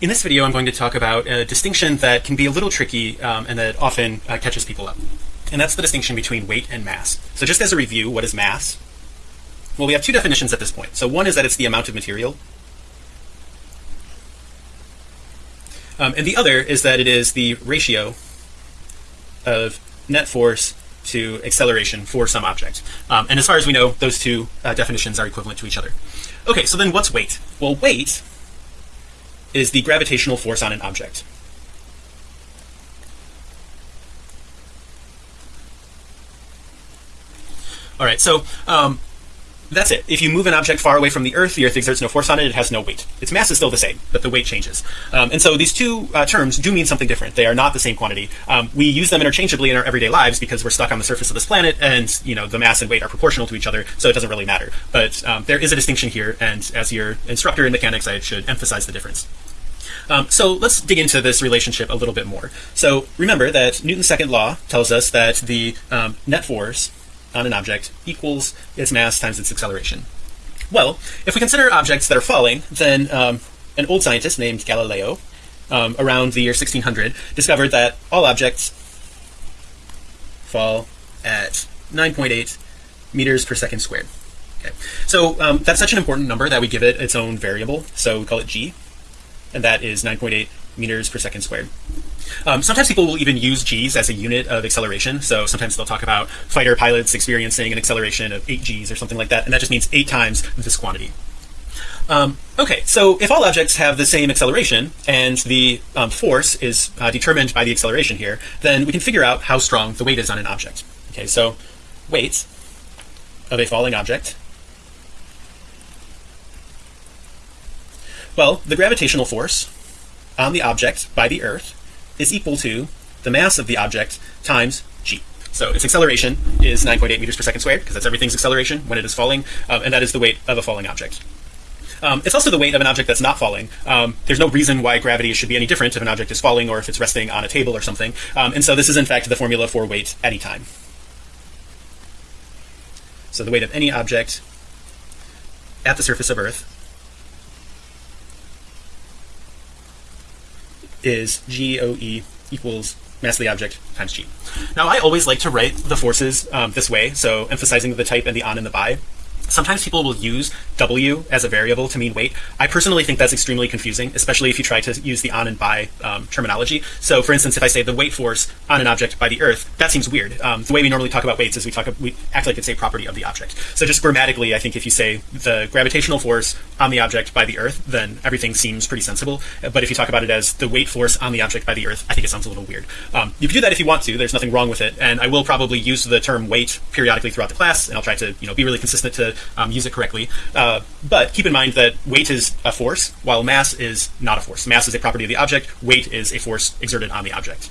In this video, I'm going to talk about a distinction that can be a little tricky um, and that often uh, catches people up. And that's the distinction between weight and mass. So just as a review, what is mass? Well, we have two definitions at this point. So one is that it's the amount of material. Um, and the other is that it is the ratio of net force to acceleration for some object. Um, and as far as we know, those two uh, definitions are equivalent to each other. Okay, so then what's weight? Well, weight is the gravitational force on an object. All right, so um, that's it. If you move an object far away from the Earth, the Earth exerts no force on it. It has no weight. Its mass is still the same, but the weight changes. Um, and so these two uh, terms do mean something different. They are not the same quantity. Um, we use them interchangeably in our everyday lives because we're stuck on the surface of this planet, and you know the mass and weight are proportional to each other, so it doesn't really matter. But um, there is a distinction here, and as your instructor in mechanics, I should emphasize the difference. Um, so let's dig into this relationship a little bit more. So remember that Newton's second law tells us that the um, net force on an object equals its mass times its acceleration. Well, if we consider objects that are falling, then um, an old scientist named Galileo um, around the year 1600 discovered that all objects fall at 9.8 meters per second squared. Okay, so um, that's such an important number that we give it its own variable. So we call it g and that is 9.8 meters per second squared. Um, sometimes people will even use g's as a unit of acceleration. So sometimes they'll talk about fighter pilots experiencing an acceleration of 8 g's or something like that, and that just means eight times this quantity. Um, okay, so if all objects have the same acceleration and the um, force is uh, determined by the acceleration here, then we can figure out how strong the weight is on an object. Okay, so weight of a falling object Well, the gravitational force on the object by the Earth is equal to the mass of the object times g. So its acceleration is 9.8 meters per second squared because that's everything's acceleration when it is falling, um, and that is the weight of a falling object. Um, it's also the weight of an object that's not falling. Um, there's no reason why gravity should be any different if an object is falling or if it's resting on a table or something. Um, and so this is in fact the formula for weight any time. So the weight of any object at the surface of Earth is GOE equals mass of the object times g. Now I always like to write the forces um, this way, so emphasizing the type and the on and the by sometimes people will use W as a variable to mean weight. I personally think that's extremely confusing, especially if you try to use the on and by um, terminology. So for instance, if I say the weight force on an object by the earth, that seems weird. Um, the way we normally talk about weights is we talk we act like it's a property of the object. So just grammatically, I think if you say the gravitational force on the object by the earth, then everything seems pretty sensible. But if you talk about it as the weight force on the object by the earth, I think it sounds a little weird. Um, you can do that if you want to, there's nothing wrong with it. And I will probably use the term weight periodically throughout the class, and I'll try to you know be really consistent to um, use it correctly. Uh, but keep in mind that weight is a force, while mass is not a force. Mass is a property of the object. Weight is a force exerted on the object.